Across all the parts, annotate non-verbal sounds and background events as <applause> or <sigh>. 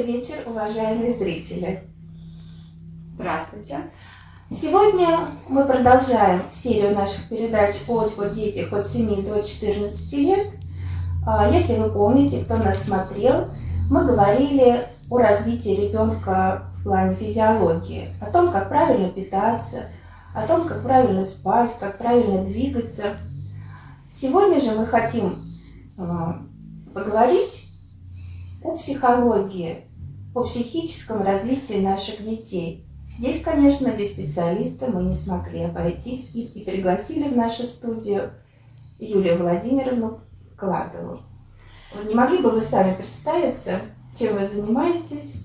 Добрый вечер, уважаемые зрители. Здравствуйте. Сегодня мы продолжаем серию наших передач о, о детях от 7 до 14 лет. А, если вы помните, кто нас смотрел, мы говорили о развитии ребенка в плане физиологии, о том, как правильно питаться, о том, как правильно спать, как правильно двигаться. Сегодня же мы хотим а, поговорить о психологии, о психическом развитии наших детей. Здесь, конечно, без специалиста мы не смогли обойтись и, и пригласили в нашу студию Юлию Владимировну Кладову. Не могли бы вы сами представиться, чем вы занимаетесь?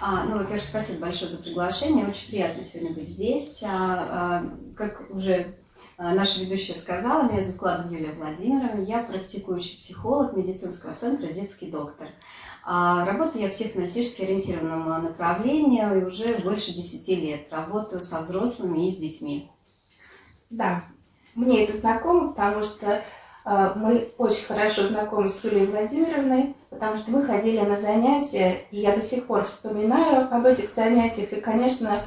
А, ну, во-первых, спасибо большое за приглашение. Очень приятно сегодня быть здесь. А, а, как уже а, наша ведущая сказала, меня зовут Кладова Юлия Владимировна. Я практикующий психолог медицинского центра «Детский доктор». А, работаю я психоаналитически ориентированному направлению и уже больше 10 лет. Работаю со взрослыми и с детьми. Да, мне это знакомо, потому что а, мы очень хорошо знакомы с Юлией Владимировной, потому что мы ходили на занятия, и я до сих пор вспоминаю об этих занятиях, и, конечно,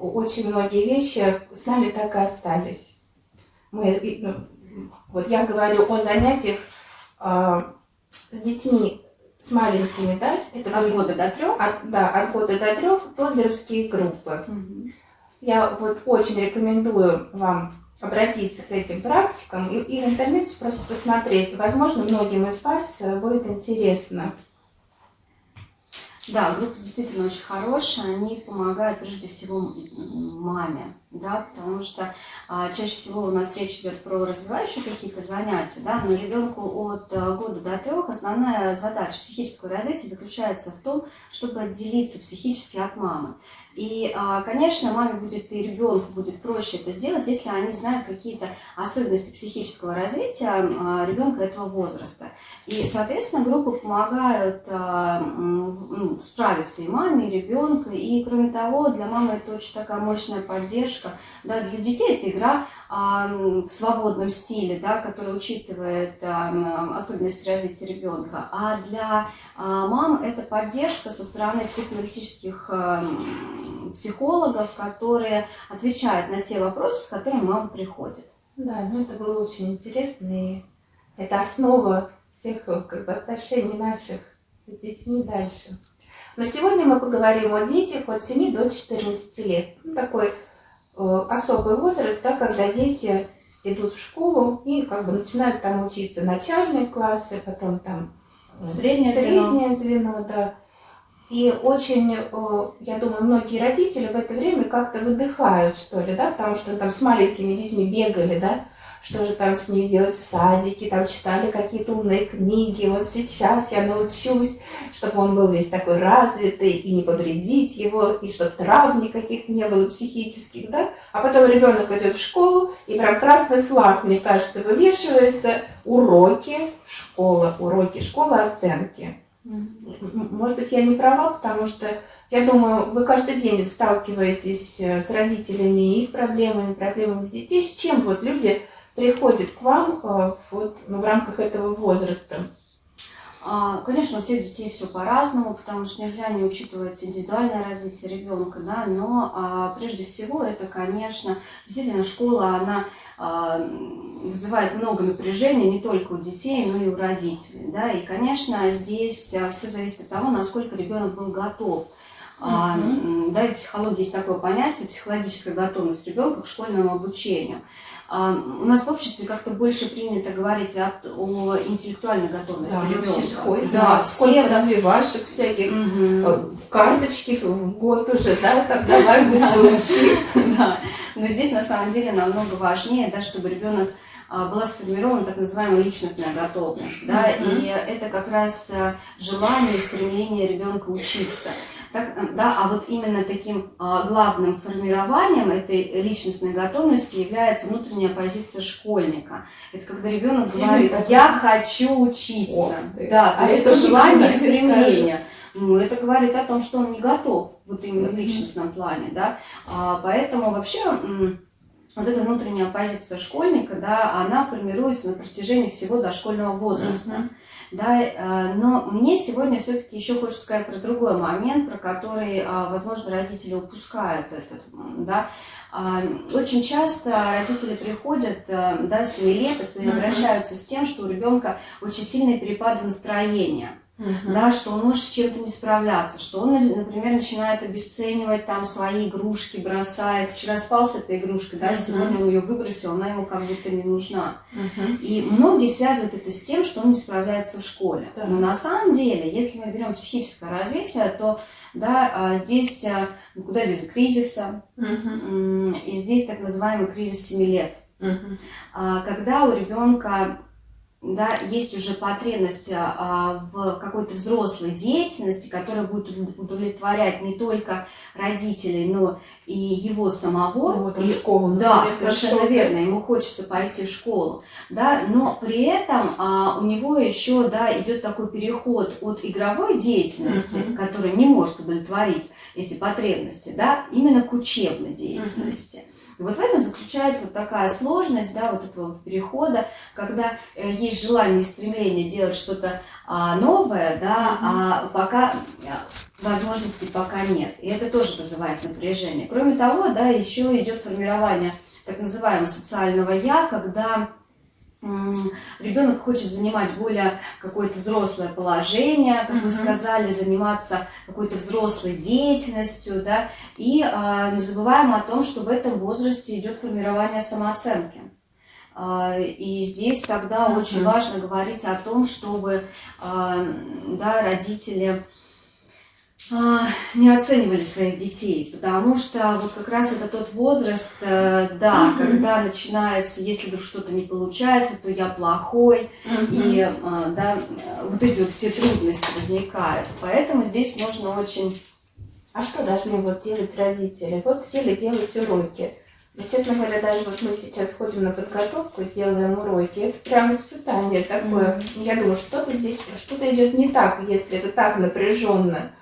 очень многие вещи с нами так и остались. Мы, ну, вот я говорю о занятиях с детьми с маленькими, да? Это от года до трех? От, да, от года до трех тодлеровские группы. Угу. Я вот очень рекомендую вам обратиться к этим практикам и, и в интернете просто посмотреть. Возможно, многим из вас э, будет интересно. Да, группа действительно очень хорошая, они помогают прежде всего маме, да, потому что а, чаще всего у нас речь идет про развивающие какие-то занятия, да, но ребенку от а, года до трех основная задача психического развития заключается в том, чтобы отделиться психически от мамы. И, а, конечно, маме будет и ребенку будет проще это сделать, если они знают какие-то особенности психического развития а, ребенка этого возраста. И, соответственно, группы помогают а, ну, справиться и маме, и ребенку. И, кроме того, для мамы это очень такая мощная поддержка. Да, для детей это игра в свободном стиле, да, которая учитывает особенности развития ребенка. А для мам это поддержка со стороны психоаналитических психологов, которые отвечают на те вопросы, с которыми мама приходит. Да, ну это было очень интересно, и это основа всех как бы, отношений наших с детьми дальше. Но сегодня мы поговорим о детях от 7 до 14 лет. Ну, такой э, особый возраст, да, когда дети идут в школу и как бы начинают там учиться начальные классы, потом там э, среднее, среднее звено, звено да. И очень, э, я думаю, многие родители в это время как-то выдыхают, что ли, да, потому что там с маленькими детьми бегали, да, что же там с ними делать в садике, там читали какие-то умные книги. Вот сейчас я научусь, чтобы он был весь такой развитый, и не повредить его, и чтобы трав никаких не было психических, да. А потом ребенок идет в школу, и прям красный флаг, мне кажется, вывешивается, уроки, школа, уроки, школа, оценки. Может быть, я не права, потому что я думаю, вы каждый день сталкиваетесь э, с родителями и их проблемами, проблемами детей. С чем вот люди приходят к вам э, вот, ну, в рамках этого возраста? А, конечно, у всех детей все по-разному, потому что нельзя не учитывать индивидуальное развитие ребенка, да, но а, прежде всего это, конечно, действительно школа, она а, вызывает много напряжения не только у детей, но и у родителей, да, и, конечно, здесь а, все зависит от того, насколько ребенок был готов. Mm -hmm. Да, и в психологии есть такое понятие, психологическая готовность ребенка к школьному обучению. А, у нас в обществе как-то больше принято говорить о, о интеллектуальной готовности да, ребенка. Все сходят, да, да, все развивашек всяких, угу. карточки в год уже, да, там давай <laughs> буквы учи. Да, но здесь на самом деле намного важнее, да, чтобы ребенок а, была сформирована так называемая личностная готовность. Да, mm -hmm. И это как раз желание и стремление ребенка учиться. Так, э, да, а вот именно таким а, главным формированием этой личностной готовности является внутренняя позиция школьника. Это когда ребенок говорит, я хочу учиться. Да, то а есть это желание и стремление. Ну, это говорит о том, что он не готов, вот именно в личностном плане, да. А, поэтому вообще вот эта внутренняя позиция школьника, да, она формируется на протяжении всего дошкольного возраста. Mm-hmm. Да, э, но мне сегодня все-таки еще хочется сказать про другой момент, про который, э, возможно, родители упускают этот, да. А, очень часто родители приходят э, да, 7 лет и mm-hmm. с тем, что у ребенка очень сильные перепады настроения угу. да, что он может с чем-то не справляться, что он, например, начинает обесценивать там свои игрушки, бросает. Вчера спал с этой игрушкой, да, угу. сегодня он ее выбросил, она ему как будто не нужна. Угу. И многие связывают это с тем, что он не справляется в школе. Да. Но на самом деле, если мы берем психическое развитие, то да, а, здесь а, куда без кризиса, угу. и здесь так называемый кризис 7 лет. Угу. Когда у ребенка да, есть уже потребность а, в какой-то взрослой деятельности, которая будет удовлетворять не только родителей, но и его самого. Ну, вот и, школу, да, совершенно верно, ему хочется пойти в школу, да, но при этом а, у него еще, да, идет такой переход от игровой деятельности, uh-huh. которая не может удовлетворить эти потребности, да, именно к учебной деятельности. Uh-huh. И вот в этом заключается такая сложность, да, вот этого вот перехода, когда э, есть желание и стремление делать что-то а, новое, да, mm-hmm. а пока э, возможностей пока нет. И это тоже вызывает напряжение. Кроме того, да, еще идет формирование так называемого социального я, когда ребенок хочет занимать более какое-то взрослое положение, как вы сказали, заниматься какой-то взрослой деятельностью, да, и а, не забываем о том, что в этом возрасте идет формирование самооценки. А, и здесь тогда очень важно говорить о том, чтобы а, да, родители не оценивали своих детей, потому что вот как раз это тот возраст, э, да, когда начинается, если вдруг что-то не получается, то я плохой, и а, да, вот эти вот все трудности возникают. Поэтому здесь нужно очень... А что должны вот делать родители? Вот сели делать уроки. Ну, честно говоря, даже вот мы сейчас ходим на подготовку и делаем уроки. Это прям испытание такое. Mm-hmm. Я думаю, что-то здесь, что-то идет не так, если это так напряженно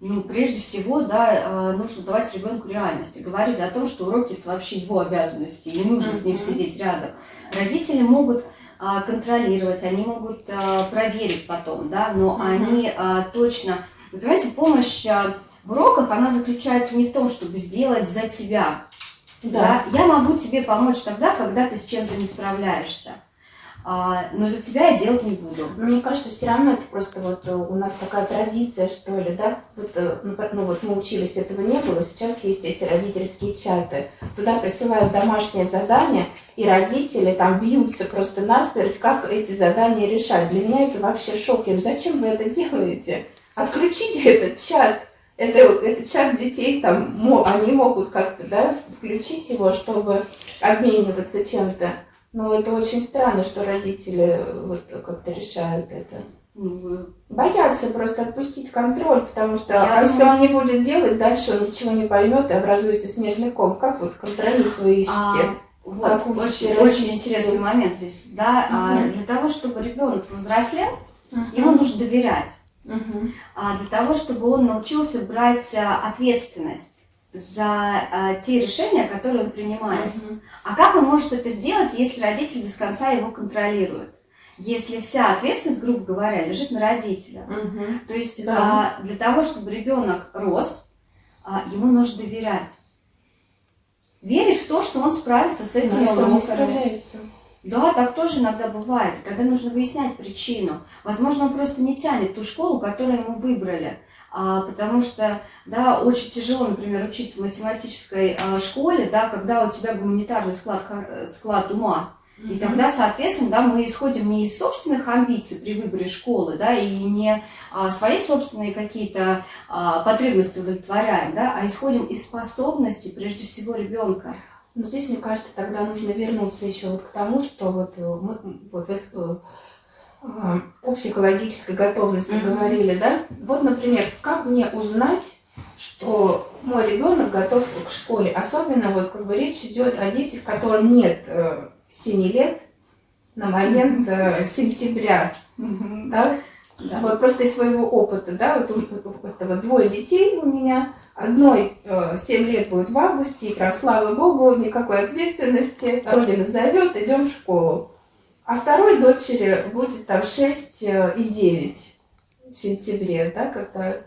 ну, прежде всего, да, э, нужно давать ребенку реальность и говорить о том, что уроки это вообще его обязанности, и не нужно с ним сидеть рядом. Родители могут а, контролировать, они могут а, проверить потом, да, но они а, точно, вы понимаете, помощь а, в уроках, она заключается не в том, чтобы сделать за тебя. Да. да. Я могу тебе помочь тогда, когда ты с чем-то не справляешься. А, но за тебя я делать не буду. Но мне кажется, все равно это просто вот э, у нас такая традиция, что ли, да? Вот, э, ну, ну вот мы учились, этого не было, сейчас есть эти родительские чаты. Туда присылают домашнее задание, и родители там бьются просто насмерть, как эти задания решать. Для меня это вообще шок. Я говорю, зачем вы это делаете? Отключите этот чат. Это, это чат детей, там, они могут как-то, да, включить его, чтобы обмениваться чем-то. Ну, это очень странно, что родители э, вот как-то решают это. Ну, Боятся просто отпустить контроль, потому что Я а если он не будет делать, дальше он ничего не поймет и образуется снежный ком. Как вот компромисс вы ищете? А, вот, очень, очень интересный момент здесь, да. Угу. А, для того, чтобы ребенок повзрослел, угу. ему нужно доверять. Угу. А, для того, чтобы он научился брать а, ответственность за э, те решения, которые он принимает. Mm-hmm. А как он может это сделать, если родитель без конца его контролирует? Если вся ответственность, грубо говоря, лежит на родителя. Mm-hmm. То есть да. э, для того, чтобы ребенок рос, э, ему нужно доверять. Верить в то, что он справится с этим да, уроками. справляется. Да, так тоже иногда бывает. Тогда нужно выяснять причину. Возможно, он просто не тянет ту школу, которую ему выбрали потому что, да, очень тяжело, например, учиться в математической а, школе, да, когда у тебя гуманитарный склад, склад ума. И тогда, соответственно, да, мы исходим не из собственных амбиций при выборе школы, да, и не а, свои собственные какие-то а, потребности удовлетворяем, да, а исходим из способностей, прежде всего, ребенка. Но здесь, мне кажется, тогда нужно вернуться еще вот к тому, что вот э, мы вот, о психологической готовности mm-hmm. говорили, да? Вот, например, как мне узнать, что мой ребенок готов к школе? Особенно вот как бы речь идет о детях, которым нет э, 7 лет на момент э, сентября, mm-hmm. да? Да. Вот просто из своего опыта, да, вот у этого двое детей у меня. Одной э, 7 лет будет в августе, и прям, слава богу, никакой ответственности. Родина зовет, идем в школу. А второй дочери будет там 6 э, и 9 в сентябре, да, когда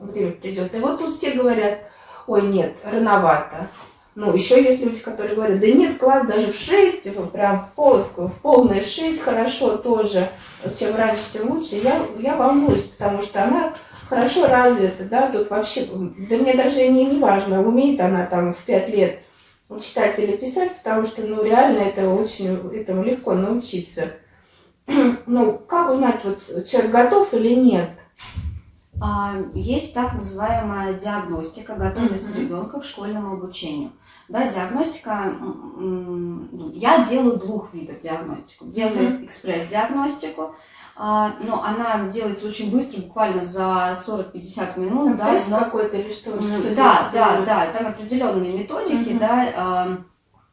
время придет. И вот тут все говорят, ой, нет, рановато. Ну, еще есть люди, которые говорят, да нет, класс даже в 6, прям в, пол, в полное 6 хорошо тоже. Чем раньше, тем лучше. Я, я волнуюсь, потому что она хорошо развита, да, тут вообще, да мне даже не, не важно, умеет она там в 5 лет читать или писать, потому что, ну, реально это очень, этому легко научиться. <clears throat> Ну, как узнать, вот человек готов или нет? А, есть так называемая диагностика, готовность mm-hmm. ребенка к школьному обучению. Да, диагностика, я делаю двух видов диагностику. Делаю mm-hmm. экспресс-диагностику, а, но она делается очень быстро, буквально за 40-50 минут. да, тест но... какой-то или что? что да, да, да, там определенные методики, mm-hmm. да,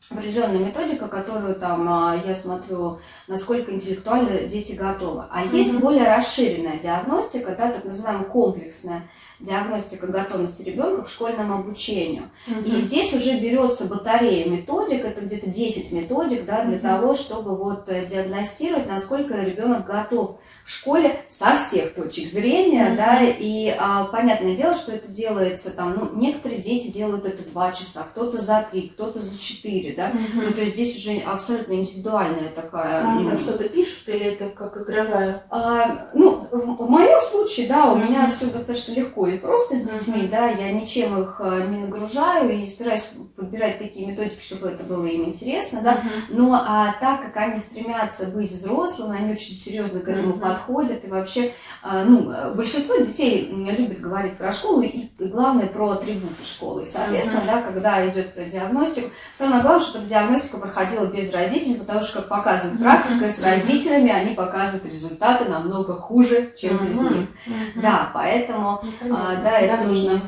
определенная методика, которую там а, я смотрю, насколько интеллектуально дети готовы. А mm-hmm. есть более расширенная диагностика, да, так называемая комплексная диагностика готовности ребенка к школьному обучению. Mm-hmm. И здесь уже берется батарея методик, это где-то 10 методик, да, для mm-hmm. того, чтобы вот э, диагностировать, насколько ребенок готов в школе со всех точек зрения, mm-hmm. да, и а, понятное дело, что это делается там, ну, некоторые дети делают это два часа, кто-то за три, кто-то за четыре, да, mm-hmm. ну, то есть здесь уже абсолютно индивидуальная такая. А ну, там что-то пишут или это как игровая? А, ну, в, в моем случае, да, у mm-hmm. меня все достаточно легко и просто с детьми, mm-hmm. да, я ничем их э, не нагружаю и стараюсь подбирать такие методики, чтобы это было им интересно, да, mm-hmm. но а, так как они стремятся быть взрослыми, они очень серьезно к этому mm-hmm подходят. И вообще, а, ну, большинство детей любит говорить про школу и, и главное, про атрибуты школы. И, соответственно, mm-hmm. да, когда идет про диагностику, самое главное, чтобы диагностика проходила без родителей, потому что, как показывает практика, с родителями они показывают результаты намного хуже, чем mm-hmm. без них. Mm-hmm. Да, поэтому, mm-hmm. А, да, это нужно.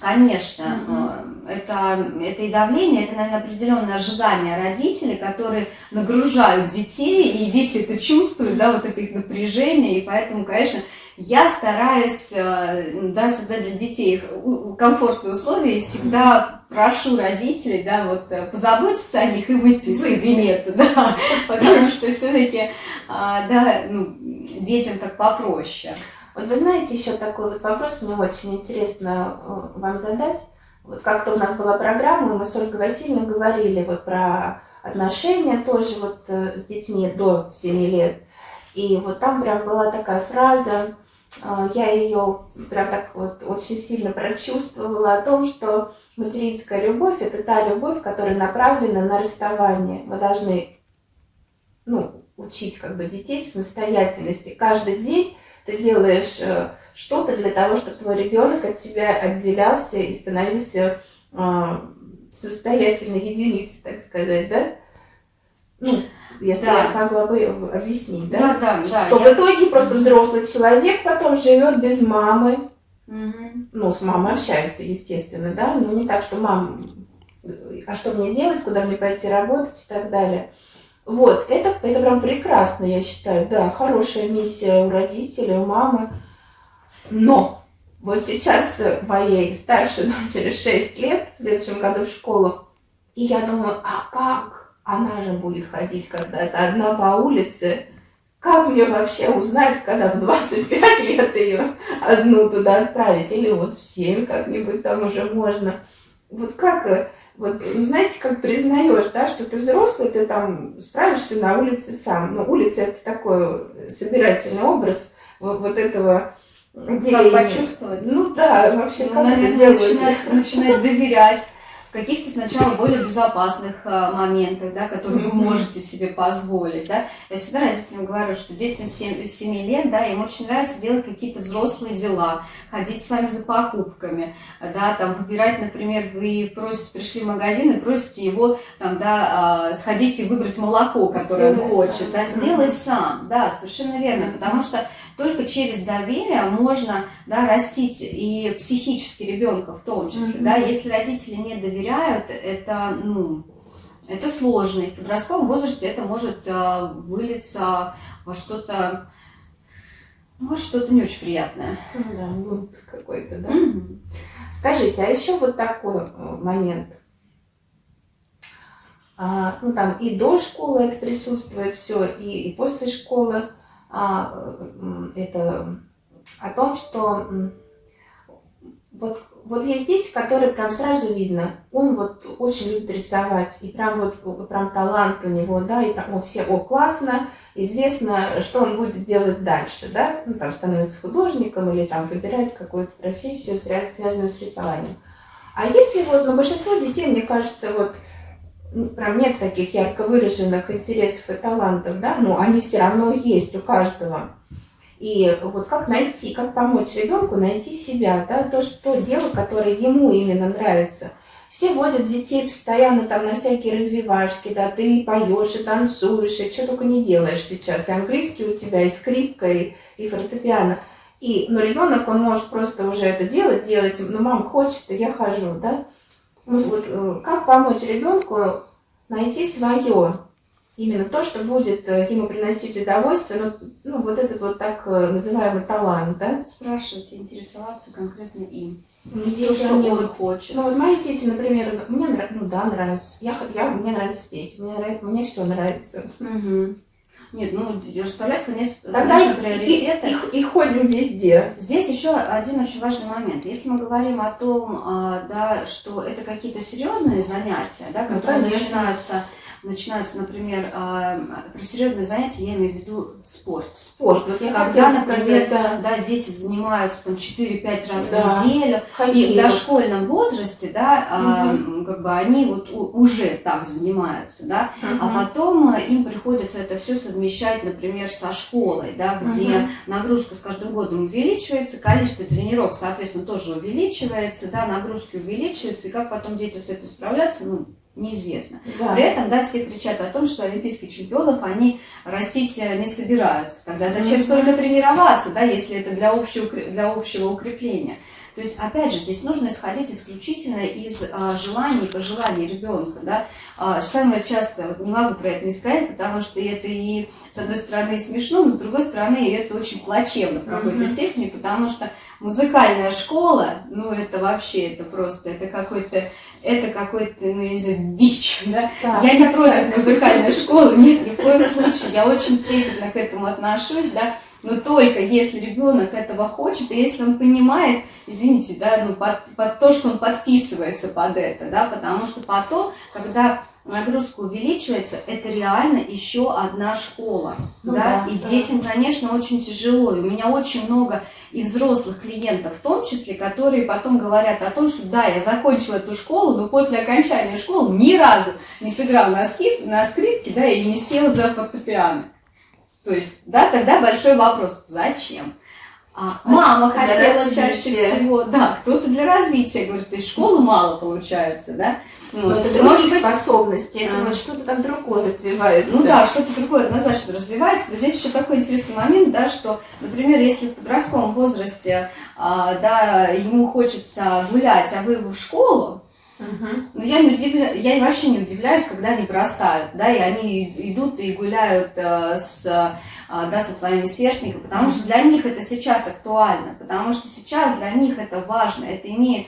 Конечно, mm-hmm. это, это и давление, это, наверное, определенное ожидание родителей, которые нагружают детей, и дети это чувствуют, да, вот это их напряжение, и поэтому, конечно, я стараюсь э, да, создать для детей комфортные условия и всегда прошу родителей, да, вот э, позаботиться о них и выйти из кабинета, <laughs> да, потому что все-таки, а, да, ну, детям так попроще. Вот вы знаете, еще такой вот вопрос мне очень интересно э, вам задать. Вот как-то у нас была программа, и мы с Ольгой Васильевной говорили вот про отношения тоже вот э, с детьми до 7 лет. И вот там прям была такая фраза, э, я ее прям так вот очень сильно прочувствовала о том, что материнская любовь – это та любовь, которая направлена на расставание. Вы должны ну, учить как бы детей самостоятельности. Каждый день ты делаешь э, что-то для того, чтобы твой ребенок от тебя отделялся и становился э, самостоятельной единицей, так сказать, да? Ну, если да. я смогла бы объяснить, да? Да, да, да. То я... в итоге просто взрослый человек потом живет без мамы. Угу. Ну, с мамой общается, естественно, да, но не так, что мама, а что мне делать, куда мне пойти работать и так далее. Вот, это, это прям прекрасно, я считаю. Да, хорошая миссия у родителей, у мамы. Но вот сейчас моей старшей <laughs> дочери 6 лет, в следующем году в школу, и я думаю, а как она же будет ходить когда-то одна по улице? Как мне вообще узнать, когда в 25 лет ее одну туда отправить? Или вот в 7 как-нибудь там уже можно. Вот как вот, ну, знаете, как признаешь, да, что ты взрослый, ты там справишься на улице сам. Но улица это такой собирательный образ вот, вот этого деления. Как почувствовать? Ну да, вообще ну, как наверное? Начинать, начинать доверять каких-то сначала более безопасных а, моментах, да, которые вы можете себе позволить, да. Я всегда родителям говорю, что детям 7, 7 лет, да, им очень нравится делать какие-то взрослые дела, ходить с вами за покупками, да, там, выбирать, например, вы просите, пришли в магазин и просите его, там, да, а, сходить и выбрать молоко, которое он хочет, да, сделай сам, да, совершенно верно, потому что только через доверие можно да, растить и психически ребенка в том числе. Mm-hmm. Да, если родители не доверяют, это, ну, это сложно. И в подростковом возрасте это может э, вылиться во что-то Вот что-то не очень приятное. Ну да, бунт какой-то, да? Угу. Скажите, а еще вот такой э, момент. А, ну там и до школы это присутствует все, и, и после школы это о том, что вот, вот есть дети, которые прям сразу видно, он вот очень любит рисовать, и прям вот прям талант у него, да, и там, все, о, классно, известно, что он будет делать дальше, да, ну, там становится художником или там выбирает какую-то профессию, связанную с рисованием. А если вот, ну, большинство детей, мне кажется, вот, ну, прям нет таких ярко выраженных интересов и талантов, да, но они все равно есть у каждого. И вот как найти, как помочь ребенку найти себя, да, то, что дело, которое ему именно нравится. Все водят детей постоянно там на всякие развивашки, да, ты поешь и танцуешь, и что только не делаешь сейчас. И английский у тебя, и скрипка, и, и фортепиано. И, но ребенок, он может просто уже это делать, делать, ну, мам хочет, я хожу, да. Ну, вот э, как помочь ребенку найти свое, именно то, что будет э, ему приносить удовольствие, ну, ну вот этот вот так э, называемый талант, да? Спрашивать, интересоваться конкретно им. Ну, дети, что они он хочет. Ну, вот мои дети, например, мне нравится, ну да, нравится. Я, я, мне нравится петь, мне, нравится, мне все нравится. Угу. Нет, ну, расставлять, конечно, Тогда конечно приоритеты. И, и, и ходим везде. Здесь еще один очень важный момент. Если мы говорим о том, а, да, что это какие-то серьезные занятия, да, ну, которые ну, начинаются начинаются, например, э, про серьезные занятия, я имею в виду спорт. Спорт. Вот я Когда, например, да. да, дети занимаются там 4-5 раз да. в неделю, Хоккей. и в дошкольном возрасте, да, угу. как бы они вот уже так занимаются, да, угу. а потом э, им приходится это все совмещать, например, со школой, да, где угу. нагрузка с каждым годом увеличивается, количество тренировок, соответственно, тоже увеличивается, да, нагрузки увеличиваются, и как потом дети с этим справляться, ну, неизвестно. Да. При этом, да, все кричат о том, что олимпийских чемпионов они растить э, не собираются. Тогда зачем столько тренироваться, да, если это для общего, для общего укрепления? То есть, опять же, здесь нужно исходить исключительно из а, желаний и пожеланий ребенка. Да? А, самое часто, вот не могу про это не сказать, потому что это и, с одной стороны, смешно, но с другой стороны, это очень плачевно в какой-то mm-hmm. степени, потому что музыкальная школа, ну, это вообще, это просто, это какой-то, это какой-то, ну, я не знаю, бич, да? да. Я не против музыкальной школы, нет, ни в коем случае, я очень трепетно к этому отношусь, да, но только если ребенок этого хочет, и если он понимает, извините, да, ну, под, под то, что он подписывается под это, да, потому что потом, когда нагрузка увеличивается, это реально еще одна школа, ну, да? да, и да. детям, конечно, очень тяжело, и у меня очень много и взрослых клиентов в том числе, которые потом говорят о том, что да, я закончила эту школу, но после окончания школы ни разу не сыграл на, скрип, на скрипке, да, и не сел за фортепиано. То есть, да, тогда большой вопрос, зачем? А, мама для хотела развития. чаще всего, да, кто-то для развития, говорит, из школы мало получается, да. Ну, вот. это может быть способности, а. что-то там другое развивается. Ну да, что-то другое однозначно развивается. Но здесь еще такой интересный момент, да, что, например, если в подростковом возрасте, а, да, ему хочется гулять, а вы в школу, Угу. Но я, не удивля... я вообще не удивляюсь, когда они бросают, да, и они идут и гуляют э, с, э, да, со своими сверстниками, потому что для них это сейчас актуально, потому что сейчас для них это важно, это имеет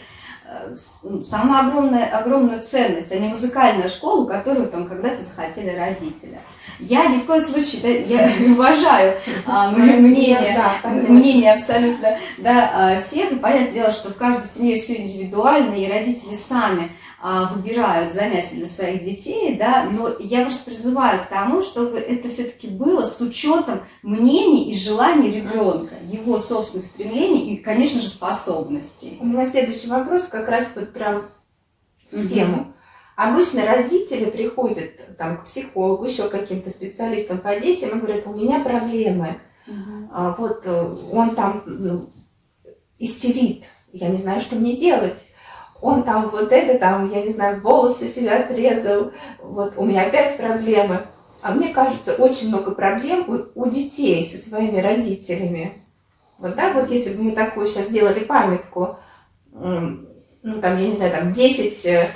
самую огромную, огромную ценность, а не музыкальная школа, которую там когда-то захотели родители. Я ни в коем случае, да, я <laughs> уважаю а, мнение, мнение абсолютно да, а, всех, и понятное дело, что в каждой семье все индивидуально, и родители сами выбирают занятия для своих детей, да, но я просто призываю к тому, чтобы это все-таки было с учетом мнений и желаний ребенка, его собственных стремлений и, конечно же, способностей. У меня следующий вопрос как раз вот прям в тему. Обычно родители приходят там, к психологу, еще каким-то специалистам по детям и говорят, у меня проблемы. Угу. А, вот э, он там ну, истерит, я не знаю, что мне делать. Он там вот это, там, я не знаю, волосы себя отрезал, вот у меня опять проблемы. А мне кажется, очень много проблем у, у детей со своими родителями. Вот, да, вот если бы мы такую сейчас сделали памятку, ну, там, я не знаю, там 10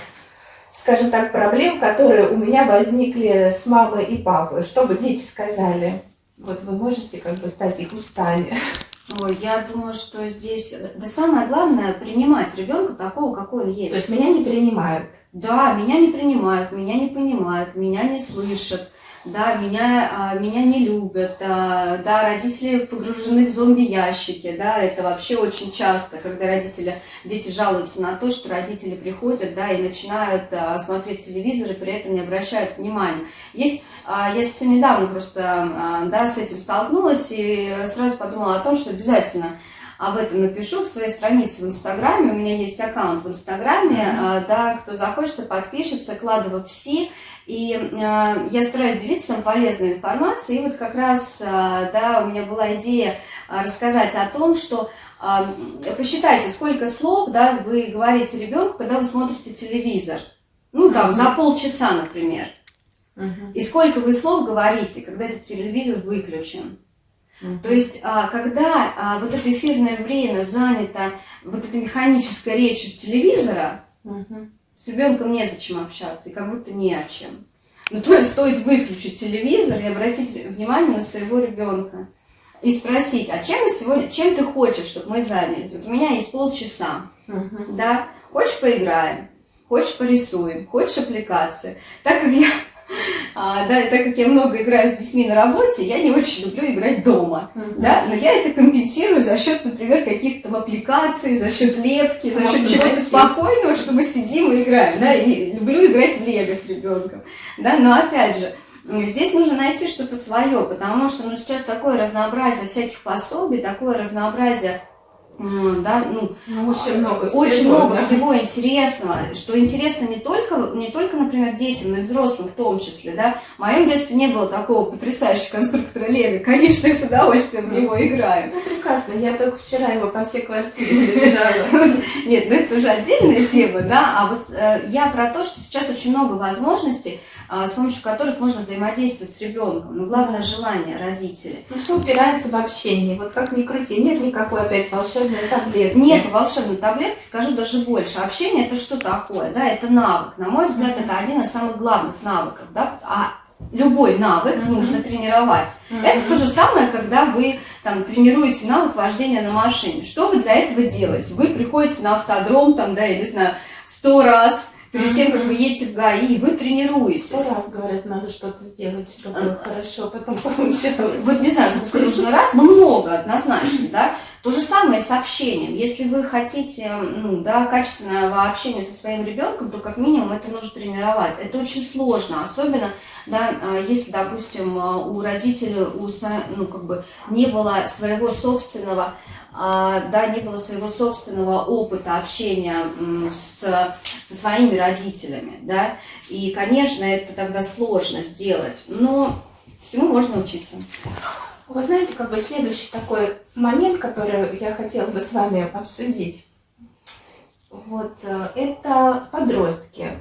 скажем так, проблем, которые у меня возникли с мамой и папой. Что бы дети сказали? Вот вы можете как бы стать их устами. <laughs> Ой, я думаю, что здесь, да самое главное, принимать ребенка такого, какой он есть. То есть меня не принимают. Да, меня не принимают, меня не понимают, меня не слышат да, меня, а, меня не любят, а, да, родители погружены в зомби-ящики, да, это вообще очень часто, когда родители, дети жалуются на то, что родители приходят, да, и начинают а, смотреть телевизор и при этом не обращают внимания. Есть, я совсем недавно просто, да, с этим столкнулась и сразу подумала о том, что обязательно об этом напишу в своей странице в Инстаграме. У меня есть аккаунт в Инстаграме, mm-hmm. да, кто захочет, подпишется, Кладова Пси. И э, я стараюсь делиться полезной информацией. И вот как раз, э, да, у меня была идея рассказать о том, что э, посчитайте, сколько слов, да, вы говорите ребенку, когда вы смотрите телевизор. Ну, там, mm-hmm. за полчаса, например. Mm-hmm. И сколько вы слов говорите, когда этот телевизор выключен. То есть, а, когда а, вот это эфирное время занято вот этой механической речью с телевизора, с ребенком незачем общаться, и как будто не о чем. Ну, то есть стоит выключить телевизор и обратить внимание на своего ребенка. И спросить, а чем, сегодня, чем ты хочешь, чтобы мы занялись? Вот у меня есть полчаса, uh-huh. да? Хочешь поиграем? Хочешь порисуем? Хочешь аппликации? Так как я <laughs> а, да, так как я много играю с детьми на работе, я не очень люблю играть дома, mm-hmm. да, но я это компенсирую за счет, например, каких-то аппликаций, за счет лепки, за счет чего-то спокойного, что мы сидим и играем, да, и люблю играть в лего с ребенком, да, но опять же, Здесь нужно найти что-то свое, потому что ну, сейчас такое разнообразие всяких пособий, такое разнообразие да, ну, ну, очень много всего, очень много да? всего интересного, что интересно не только, не только, например, детям, но и взрослым в том числе, да. В моем детстве не было такого потрясающего конструктора Лего, конечно, я с удовольствием в него играю. Ну, прекрасно, я только вчера его по всей квартире собирала. <laughs> Нет, ну это уже отдельная тема, да, а вот э, я про то, что сейчас очень много возможностей, а, с помощью которых можно взаимодействовать с ребенком. Но главное желание родителей. Ну, все упирается в общение. Вот как ни крути, нет никакой опять волшебной таблетки. Нет волшебной таблетки, скажу даже больше. Общение это что такое? Да, это навык. На мой взгляд, это один из самых главных навыков. Да? А любой навык mm-hmm. нужно тренировать. Mm-hmm. Это то же самое, когда вы там, тренируете навык вождения на машине. Что вы для этого делаете? Вы приходите на автодром, там, да, я не знаю, сто раз, перед тем, как вы едете в ГАИ, вы тренируетесь. Сто раз, говорят, надо что-то сделать, чтобы а, хорошо потом получалось. Вот не знаю, сколько нужно раз, но много однозначно, да. То же самое с общением. Если вы хотите ну, да, качественного общения со своим ребенком, то как минимум это нужно тренировать. Это очень сложно, особенно да, а, если, допустим, у родителей у, ну, как бы не было своего собственного да, не было своего собственного опыта общения с, со своими родителями, да, и, конечно, это тогда сложно сделать, но всему можно учиться. Вы знаете, как бы следующий такой момент, который я хотела бы с вами обсудить, вот, э, это подростки,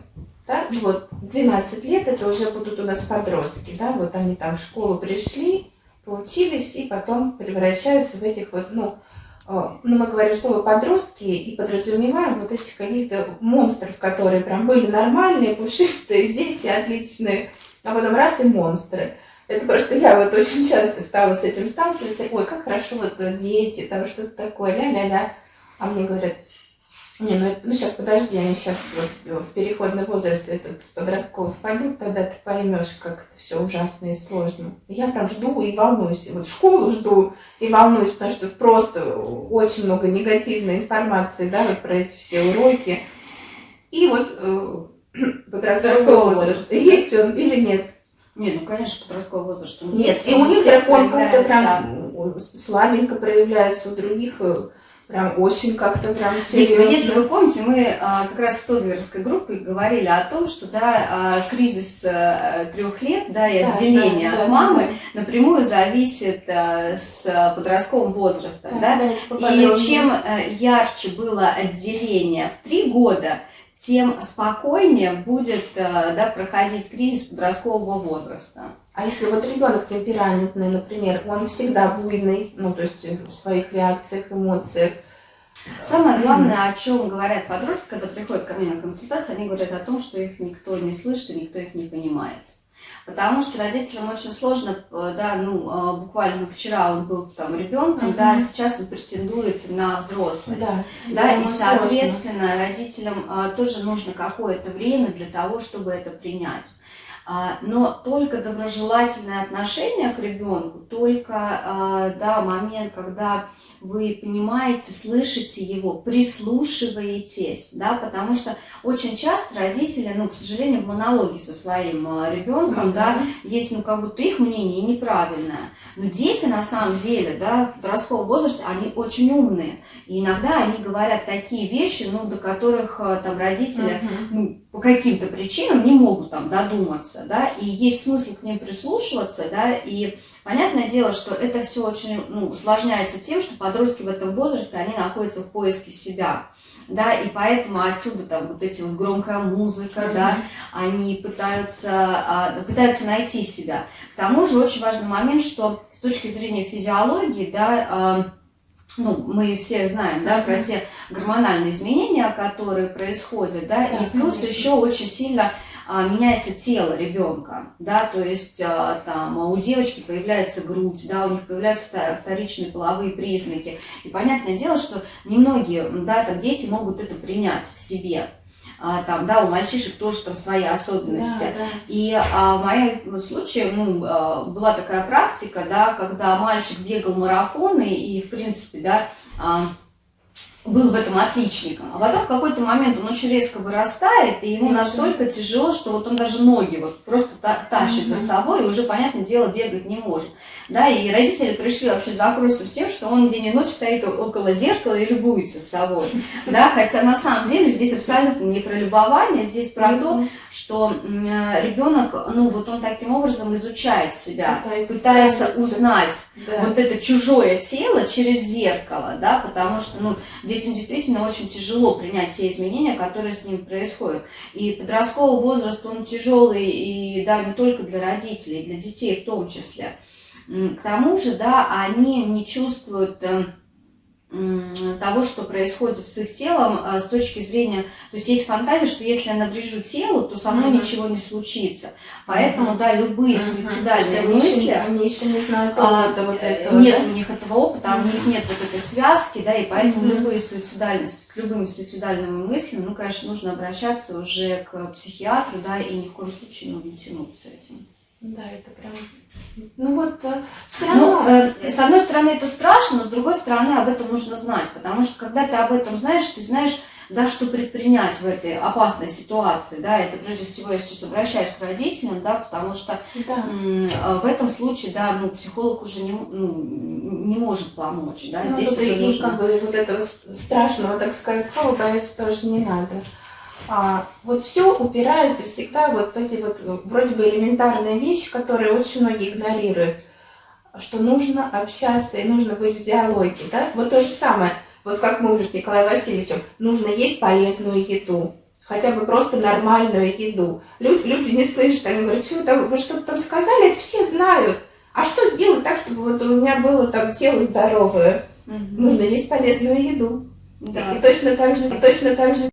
да, вот, 12 лет, это уже будут у нас подростки, да, вот они там в школу пришли, поучились и потом превращаются в этих вот, ну, а, ну, мы говорим слово подростки и подразумеваем вот этих каких-то монстров, которые прям были нормальные, пушистые, <laughs> дети отличные, а потом раз и монстры. Это просто я вот очень часто стала с этим сталкиваться. Ой, как хорошо вот дети, там что-то такое, ля-ля-ля. А мне говорят, не, ну, ну сейчас подожди, они сейчас вот в переходный возраст этот подростковый впадут, тогда ты поймешь, как это все ужасно и сложно. Я прям жду и волнуюсь. Вот школу жду и волнуюсь, потому что просто очень много негативной информации, да, вот про эти все уроки. И вот э, <clears throat> подростковый возраст, есть он или нет? Нет, ну конечно, подростковый возраст. Нет, и у них он как-то прям слабенько проявляется, у других э, Прям очень как-то прям серьезно. Если вы помните, мы а, как раз в Тодверской группе говорили о том, что да, а, кризис а, трех лет да, и да, отделение да, от да, мамы да. напрямую зависит а, с подростковым возрастом. Да, да? Да, и чем а, ярче было отделение в три года, тем спокойнее будет да, проходить кризис подросткового возраста. А если вот ребенок темпераментный, например, он всегда буйный, ну то есть в своих реакциях, эмоциях. Самое главное, о чем говорят подростки, когда приходят ко мне на консультацию, они говорят о том, что их никто не слышит и никто их не понимает. Потому что родителям очень сложно, э, да, ну, а, буквально вчера он был там ребенком, угу. да, сейчас он претендует на взрослость. Да, да и, соответственно, сложно. родителям а, тоже нужно какое-то время для того, чтобы это принять. А, но только доброжелательное отношение к ребенку, только а, да, момент, когда вы понимаете, слышите его, прислушиваетесь, да, потому что очень часто родители, ну, к сожалению, в монологе со своим а, ребенком, mm-hmm. да, есть, ну, как будто их мнение неправильное. Но дети, на самом деле, да, в подростковом возрасте, они очень умные. И иногда они говорят такие вещи, ну, до которых там родители, mm-hmm. ну, по каким-то причинам не могут там додуматься, да, и есть смысл к ним прислушиваться, да, и понятное дело, что это все очень, ну, усложняется тем, что подростки в этом возрасте, они находятся в поиске себя, да, и поэтому отсюда там вот эти вот громкая музыка, mm-hmm. да, они пытаются, а, пытаются найти себя. К тому же очень важный момент, что с точки зрения физиологии, да, а, ну, мы все знаем, да, про те гормональные изменения, которые происходят, да, да и плюс конечно. еще очень сильно а, меняется тело ребенка, да, то есть а, там у девочки появляется грудь, да, у них появляются вторичные половые признаки, и понятное дело, что немногие, да, там дети могут это принять в себе, а, там, да, у мальчишек тоже там свои особенности. Да, да. И а, в моем случае ну, а, была такая практика, да, когда мальчик бегал марафоны и, в принципе, да, а, был в этом отличником. А потом в какой-то момент он очень резко вырастает, и ему настолько тяжело, что вот он даже ноги вот просто та- тащит за собой, и уже, понятное дело, бегать не может. Да, и родители пришли вообще за с тем, что он день и ночь стоит около зеркала и любуется собой. <laughs> Да, хотя на самом деле здесь абсолютно не про любование, здесь про то, что ребенок, ну вот он таким образом изучает себя, пытается, пытается узнать да. вот это чужое тело через зеркало, да, потому что, ну, детям действительно очень тяжело принять те изменения, которые с ним происходят. И подростковый возраст, он тяжелый, и да, не только для родителей, для детей в том числе. К тому же, да, они не чувствуют эм, того, что происходит с их телом а, с точки зрения, то есть есть фантазия, что если я наврежу телу, то со мной mm-hmm. ничего не случится. Поэтому, mm-hmm. да, любые mm-hmm. суицидальные они мысли... Еще, они еще не знают а, опыта а, вот этого, Нет да? у них этого опыта, mm-hmm. у них нет вот этой связки, да, и поэтому mm-hmm. любые суицидальные, с любыми суицидальными мыслями, ну, конечно, нужно обращаться уже к психиатру, да, и ни в коем случае ну, не тянуться этим. Да, это прям ну вот э, все равно. Ну, э, с одной стороны это страшно, но с другой стороны об этом нужно знать, потому что когда ты об этом знаешь, ты знаешь, да, что предпринять в этой опасной ситуации, да, это прежде всего я сейчас обращаюсь к родителям, да, потому что да. Э, в этом случае, да, ну, психолог уже не, ну, не может помочь, да, ну, здесь уже и, нужно... как бы вот этого страшного, так сказать, слова бояться тоже не надо. А, вот все упирается всегда вот в эти вот вроде бы элементарные вещи, которые очень многие игнорируют, что нужно общаться и нужно быть в диалоге, да? Вот то же самое, вот как мы уже с Николаем Васильевичем, нужно есть полезную еду, хотя бы просто нормальную еду. Люди, люди не слышат, они говорят, что там, вы что-то там сказали, это все знают. А что сделать так, чтобы вот у меня было там тело здоровое? Угу. Нужно есть полезную еду. Да. И точно так же, точно так же